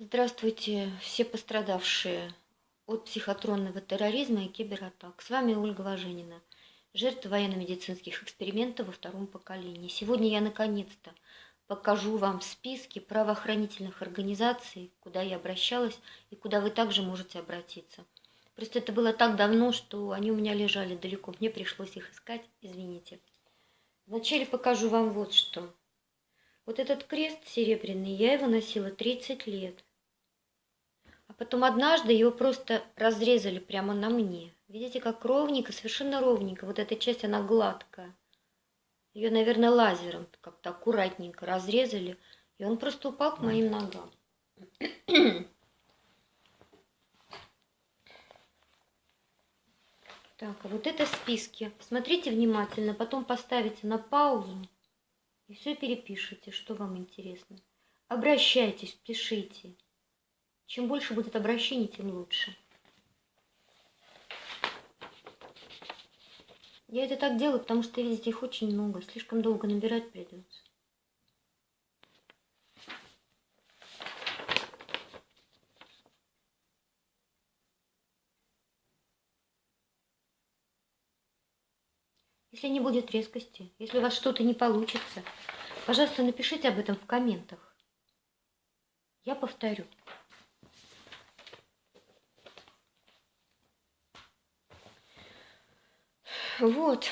Здравствуйте, все пострадавшие от психотронного терроризма и кибератак. С вами Ольга Важенина, жертва военно-медицинских экспериментов во втором поколении. Сегодня я наконец-то покажу вам списки правоохранительных организаций, куда я обращалась и куда вы также можете обратиться. Просто это было так давно, что они у меня лежали далеко, мне пришлось их искать, извините. Вначале покажу вам вот что. Вот этот крест серебряный, я его носила 30 лет. Потом однажды его просто разрезали прямо на мне. Видите, как ровненько, совершенно ровненько. Вот эта часть, она гладкая. Ее, наверное, лазером как-то аккуратненько разрезали. И он просто упал к моим ногам. Так, а вот это списки. Смотрите внимательно, потом поставите на паузу и все перепишите, что вам интересно. Обращайтесь, пишите. Чем больше будет обращений, тем лучше. Я это так делаю, потому что, видите, их очень много. Слишком долго набирать придется. Если не будет резкости, если у вас что-то не получится, пожалуйста, напишите об этом в комментах. Я повторю. Вот.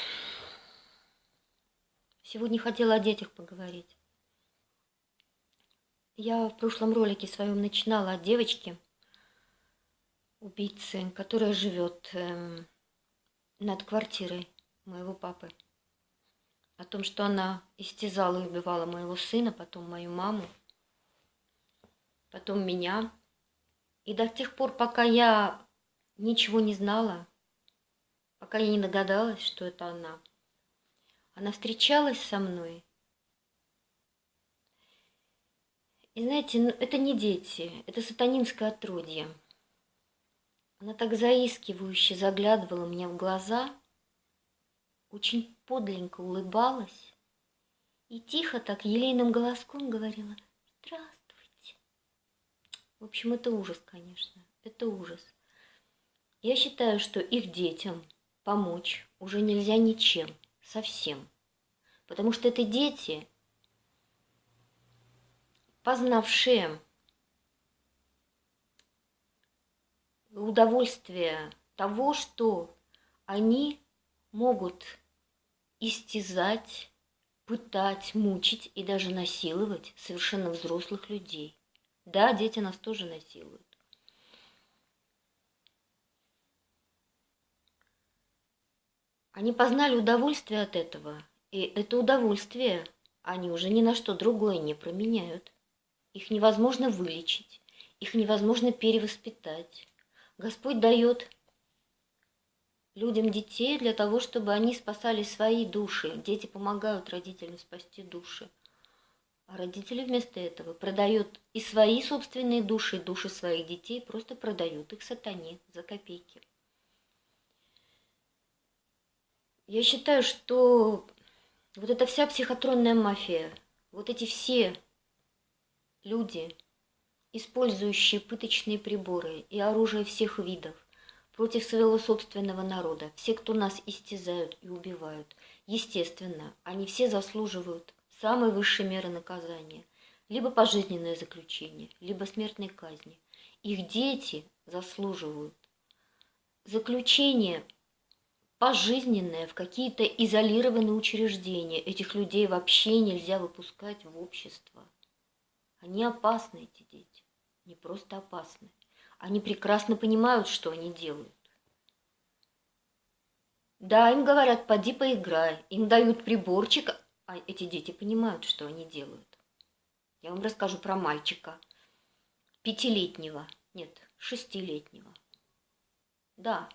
Сегодня хотела о детях поговорить. Я в прошлом ролике своем начинала о девочке, убийце, которая живет эм, над квартирой моего папы. О том, что она истязала и убивала моего сына, потом мою маму, потом меня. И до тех пор, пока я ничего не знала, пока я не догадалась, что это она. Она встречалась со мной. И знаете, ну, это не дети, это сатанинское отродье. Она так заискивающе заглядывала мне в глаза, очень подленько улыбалась и тихо так елейным голоском говорила «Здравствуйте». В общем, это ужас, конечно, это ужас. Я считаю, что их детям – помочь уже нельзя ничем, совсем. Потому что это дети, познавшие удовольствие того, что они могут истязать, пытать, мучить и даже насиловать совершенно взрослых людей. Да, дети нас тоже насилуют. Они познали удовольствие от этого, и это удовольствие они уже ни на что другое не променяют. Их невозможно вылечить, их невозможно перевоспитать. Господь дает людям детей для того, чтобы они спасали свои души. Дети помогают родителям спасти души. А родители вместо этого продают и свои собственные души, и души своих детей, просто продают их сатане за копейки. Я считаю, что вот эта вся психотронная мафия, вот эти все люди, использующие пыточные приборы и оружие всех видов против своего собственного народа, все, кто нас истязают и убивают, естественно, они все заслуживают самой высшей меры наказания, либо пожизненное заключение, либо смертной казни. Их дети заслуживают заключение пожизненное в какие-то изолированные учреждения. Этих людей вообще нельзя выпускать в общество. Они опасны, эти дети. Не просто опасны. Они прекрасно понимают, что они делают. Да, им говорят, поди поиграй. Им дают приборчик, а эти дети понимают, что они делают. Я вам расскажу про мальчика. Пятилетнего, нет, шестилетнего. Да,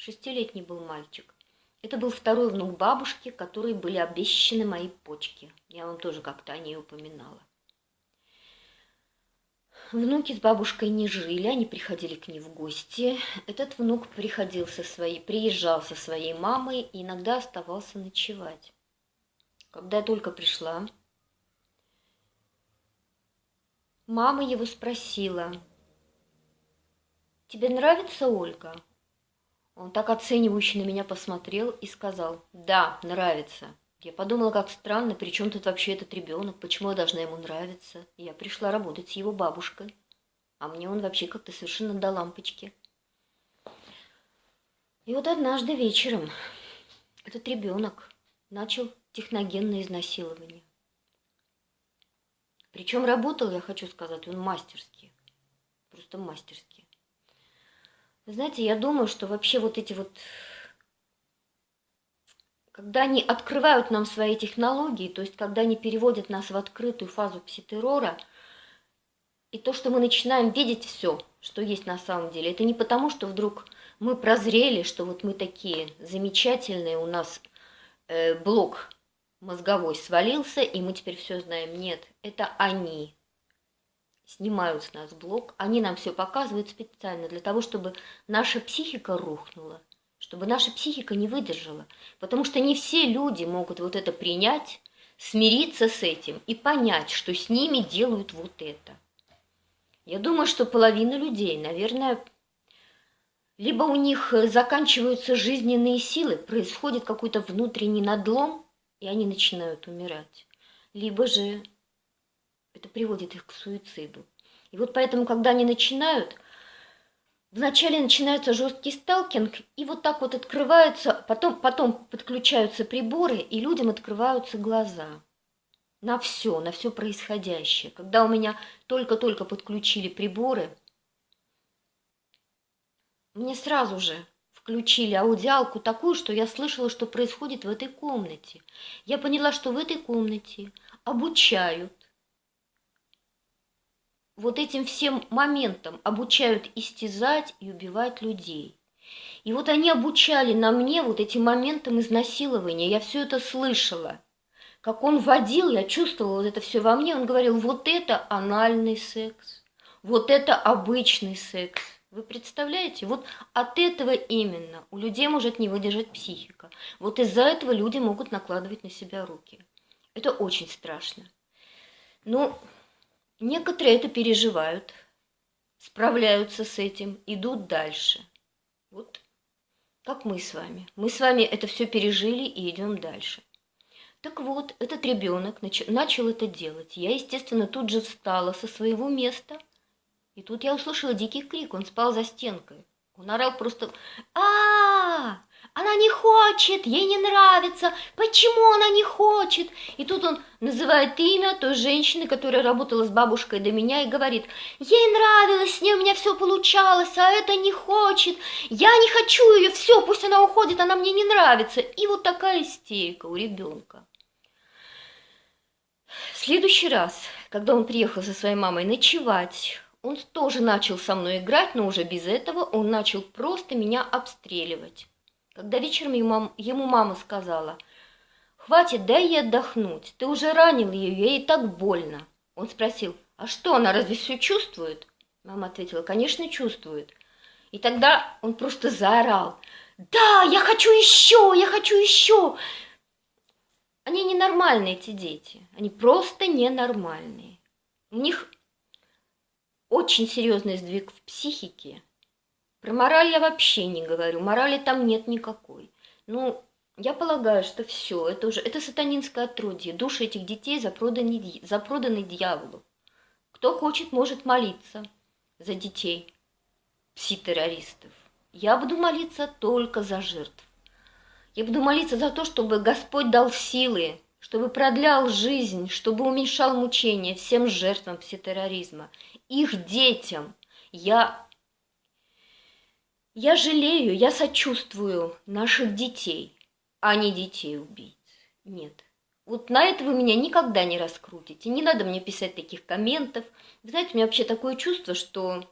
Шестилетний был мальчик. Это был второй внук бабушки, которой были обещаны мои почки. Я вам тоже как-то о ней упоминала. Внуки с бабушкой не жили, они приходили к ней в гости. Этот внук приходил со своей, приезжал со своей мамой и иногда оставался ночевать. Когда я только пришла, мама его спросила, «Тебе нравится Ольга?» Он так оценивающе на меня посмотрел и сказал, «Да, нравится». Я подумала, как странно, при чем тут вообще этот ребенок, почему я должна ему нравиться? Я пришла работать с его бабушкой, а мне он вообще как-то совершенно до лампочки. И вот однажды вечером этот ребенок начал техногенное изнасилование. Причем работал, я хочу сказать, он мастерски. Просто мастерски. Знаете, я думаю, что вообще вот эти вот когда они открывают нам свои технологии, то есть когда они переводят нас в открытую фазу пситеррора, и то, что мы начинаем видеть все, что есть на самом деле, это не потому, что вдруг мы прозрели, что вот мы такие замечательные, у нас э, блок мозговой свалился, и мы теперь все знаем. Нет, это они снимают с нас блок, они нам все показывают специально для того, чтобы наша психика рухнула чтобы наша психика не выдержала. Потому что не все люди могут вот это принять, смириться с этим и понять, что с ними делают вот это. Я думаю, что половина людей, наверное, либо у них заканчиваются жизненные силы, происходит какой-то внутренний надлом, и они начинают умирать, либо же это приводит их к суициду. И вот поэтому, когда они начинают – Вначале начинается жесткий сталкинг, и вот так вот открываются, потом, потом подключаются приборы, и людям открываются глаза на все, на все происходящее. Когда у меня только-только подключили приборы, мне сразу же включили аудиалку такую, что я слышала, что происходит в этой комнате. Я поняла, что в этой комнате обучают вот этим всем моментам обучают истязать и убивать людей. И вот они обучали на мне вот этим моментам изнасилования. Я все это слышала. Как он водил, я чувствовала вот это все во мне. Он говорил, вот это анальный секс, вот это обычный секс. Вы представляете? Вот от этого именно у людей может не выдержать психика. Вот из-за этого люди могут накладывать на себя руки. Это очень страшно. Ну, Некоторые это переживают, справляются с этим, идут дальше. Вот как мы с вами. Мы с вами это все пережили и идем дальше. Так вот, этот ребенок начал это делать. Я, естественно, тут же встала со своего места. И тут я услышала дикий крик. Он спал за стенкой. Он орал просто а, -а, -а Она не хочет, ей не нравится, почему она не хочет? И тут он называет имя той женщины, которая работала с бабушкой до меня, и говорит, ей нравилось, с ней у меня все получалось, а это не хочет, я не хочу ее, все, пусть она уходит, она мне не нравится. И вот такая истерика у ребенка. В следующий раз, когда он приехал со своей мамой ночевать, он тоже начал со мной играть, но уже без этого он начал просто меня обстреливать. Когда вечером ему, мама сказала, «Хватит, дай ей отдохнуть, ты уже ранил ее, ей так больно». Он спросил, «А что, она разве все чувствует?» Мама ответила, «Конечно, чувствует». И тогда он просто заорал, «Да, я хочу еще, я хочу еще!» Они ненормальные, эти дети, они просто ненормальные. У них очень серьезный сдвиг в психике. Про мораль я вообще не говорю, морали там нет никакой. Ну, я полагаю, что все, это уже, это сатанинское отродье. Души этих детей запроданы, запроданы дьяволу. Кто хочет, может молиться за детей пси-террористов. Я буду молиться только за жертв. Я буду молиться за то, чтобы Господь дал силы чтобы продлял жизнь, чтобы уменьшал мучения всем жертвам пситерроризма, их детям. Я, я жалею, я сочувствую наших детей, а не детей убийц. Нет. Вот на это вы меня никогда не раскрутите. Не надо мне писать таких комментов. Вы знаете, у меня вообще такое чувство, что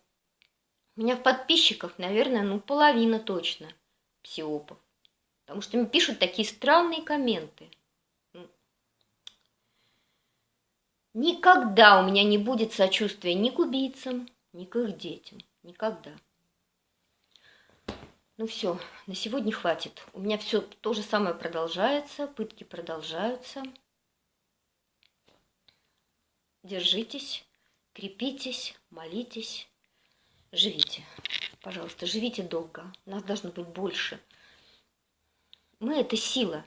у меня в подписчиках, наверное, ну половина точно псиопов. Потому что мне пишут такие странные комменты. Никогда у меня не будет сочувствия ни к убийцам, ни к их детям. Никогда. Ну все, на сегодня хватит. У меня все то же самое продолжается, пытки продолжаются. Держитесь. крепитесь, молитесь, живите. Пожалуйста, живите долго. Нас должно быть больше. Мы – это сила.